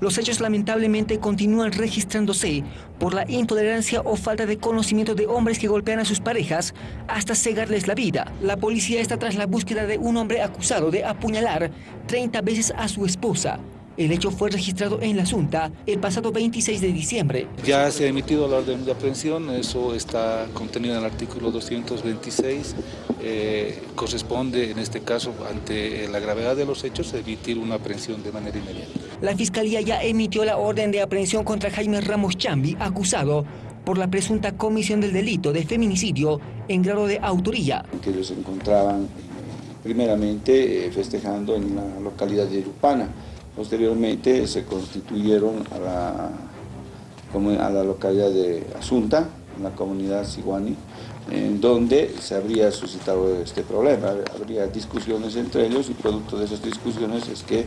Los hechos lamentablemente continúan registrándose por la intolerancia o falta de conocimiento de hombres que golpean a sus parejas hasta cegarles la vida. La policía está tras la búsqueda de un hombre acusado de apuñalar 30 veces a su esposa. El hecho fue registrado en la Asunta el pasado 26 de diciembre. Ya se ha emitido la orden de aprehensión, eso está contenido en el artículo 226. Eh, corresponde en este caso, ante la gravedad de los hechos, emitir una aprehensión de manera inmediata. La Fiscalía ya emitió la orden de aprehensión contra Jaime Ramos Chambi, acusado por la presunta comisión del delito de feminicidio en grado de autoría. Que ellos se encontraban primeramente eh, festejando en la localidad de Irupana. Posteriormente se constituyeron a la, a la localidad de Asunta, en la comunidad Siguani, en donde se habría suscitado este problema. Habría discusiones entre ellos y producto de esas discusiones es que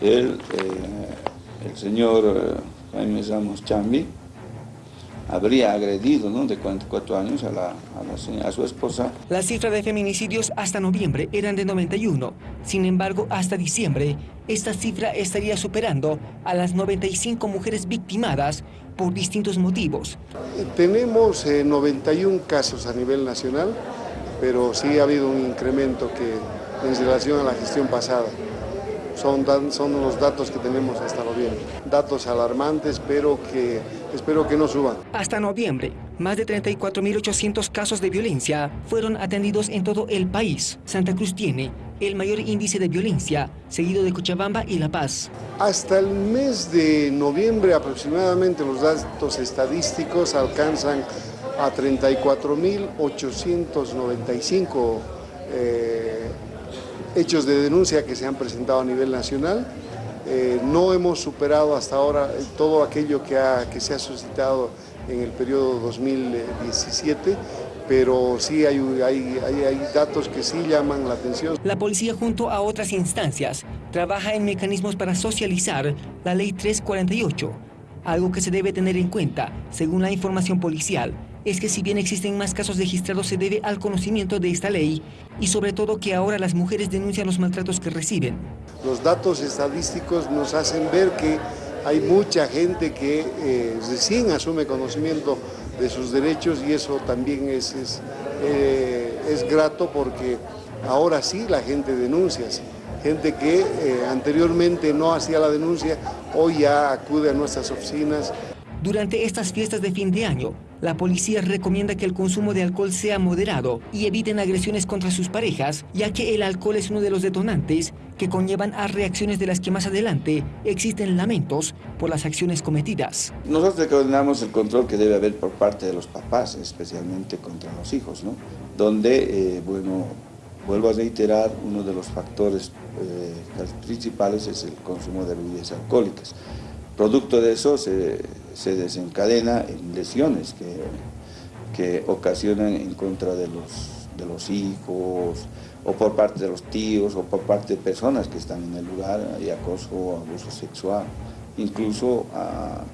el, eh, el señor eh, Jaime Ramos Chambi habría agredido ¿no? de 44 años a, la, a, a, su esposa. La cifra de feminicidios hasta noviembre eran de 91. Sin embargo, hasta diciembre, esta cifra estaría superando a las 95 mujeres victimadas por distintos motivos. Tenemos eh, 91 casos a nivel nacional, pero sí ha habido un incremento que, en relación a la gestión pasada. Son, son los datos que tenemos hasta noviembre. Datos alarmantes, pero que espero que no suban. Hasta noviembre, más de 34.800 casos de violencia fueron atendidos en todo el país. Santa Cruz tiene el mayor índice de violencia, seguido de Cochabamba y La Paz. Hasta el mes de noviembre aproximadamente los datos estadísticos alcanzan a 34.895 eh, hechos de denuncia que se han presentado a nivel nacional. Eh, no hemos superado hasta ahora todo aquello que, ha, que se ha suscitado en el periodo 2017, pero sí hay, hay, hay, hay, datos que sí llaman la atención. La policía junto a otras instancias trabaja en mecanismos para socializar la ley 348, algo que se debe tener en cuenta, según la información policial, es que si bien existen más casos registrados se debe al conocimiento de esta ley y sobre todo que ahora las mujeres denuncian los maltratos que reciben. Los datos estadísticos nos hacen ver que hay mucha gente que eh, recién asume conocimiento de sus derechos y eso también es, es, eh, es grato porque ahora sí la gente denuncia. Gente que eh, anteriormente no hacía la denuncia, hoy ya acude a nuestras oficinas. Durante estas fiestas de fin de año, la policía recomienda que el consumo de alcohol sea moderado y eviten agresiones contra sus parejas, ya que el alcohol es uno de los detonantes que conllevan a reacciones de las que más adelante existen lamentos por las acciones cometidas. Nosotros recomendamos el control que debe haber por parte de los papás, especialmente contra los hijos, ¿no? donde, eh, bueno, vuelvo a reiterar, uno de los factores eh, principales es el consumo de bebidas alcohólicas. Producto de eso se, se desencadena en lesiones que, que ocasionan en contra de los, de los hijos, o por parte de los tíos, o por parte de personas que están en el lugar, hay acoso abuso sexual. Incluso uh,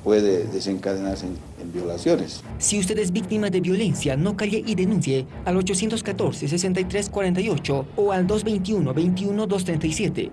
puede desencadenarse en, en violaciones. Si usted es víctima de violencia, no calle y denuncie al 814-6348 o al 221-21-237.